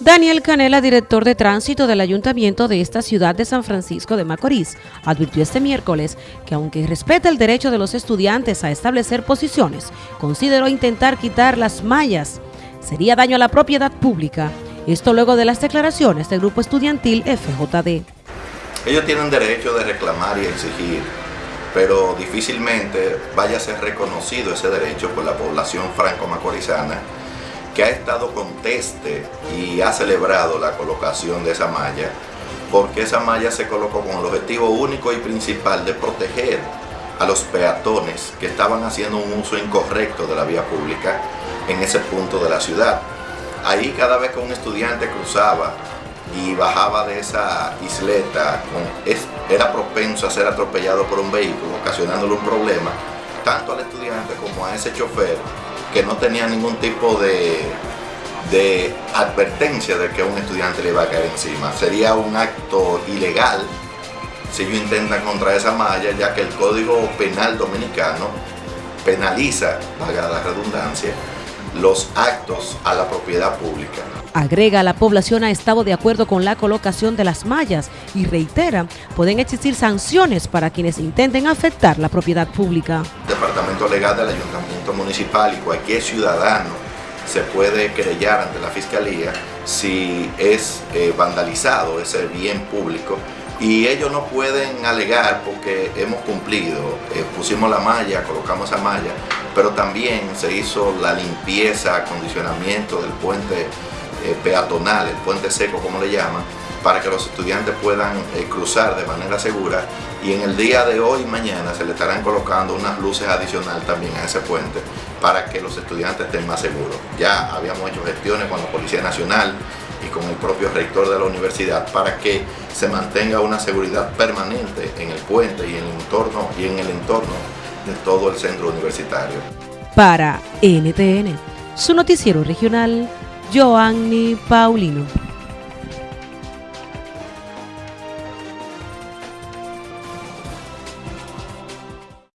Daniel Canela, director de tránsito del ayuntamiento de esta ciudad de San Francisco de Macorís, advirtió este miércoles que aunque respeta el derecho de los estudiantes a establecer posiciones, consideró intentar quitar las mallas. Sería daño a la propiedad pública. Esto luego de las declaraciones del grupo estudiantil FJD. Ellos tienen derecho de reclamar y exigir, pero difícilmente vaya a ser reconocido ese derecho por la población franco-macorizana que ha estado conteste y ha celebrado la colocación de esa malla, porque esa malla se colocó con el objetivo único y principal de proteger a los peatones que estaban haciendo un uso incorrecto de la vía pública en ese punto de la ciudad. Ahí cada vez que un estudiante cruzaba y bajaba de esa isleta, era propenso a ser atropellado por un vehículo, ocasionándole un problema, tanto al estudiante como a ese chofer que no tenía ningún tipo de, de advertencia de que un estudiante le iba a caer encima. Sería un acto ilegal si ellos intentan contra esa malla, ya que el Código Penal Dominicano penaliza, paga la redundancia, los actos a la propiedad pública. Agrega, la población ha estado de acuerdo con la colocación de las mallas y reitera, pueden existir sanciones para quienes intenten afectar la propiedad pública. Departamento Legal del Ayuntamiento Municipal y cualquier ciudadano se puede querellar ante la Fiscalía si es eh, vandalizado ese bien público. Y ellos no pueden alegar porque hemos cumplido, eh, pusimos la malla, colocamos esa malla, pero también se hizo la limpieza, acondicionamiento del puente eh, peatonal, el puente seco como le llaman, para que los estudiantes puedan eh, cruzar de manera segura y en el día de hoy y mañana se le estarán colocando unas luces adicionales también a ese puente para que los estudiantes estén más seguros. Ya habíamos hecho gestiones con la Policía Nacional y con el propio rector de la universidad para que se mantenga una seguridad permanente en el puente y en el entorno, y en el entorno de todo el centro universitario. Para NTN, su noticiero regional, Joanny Paulino.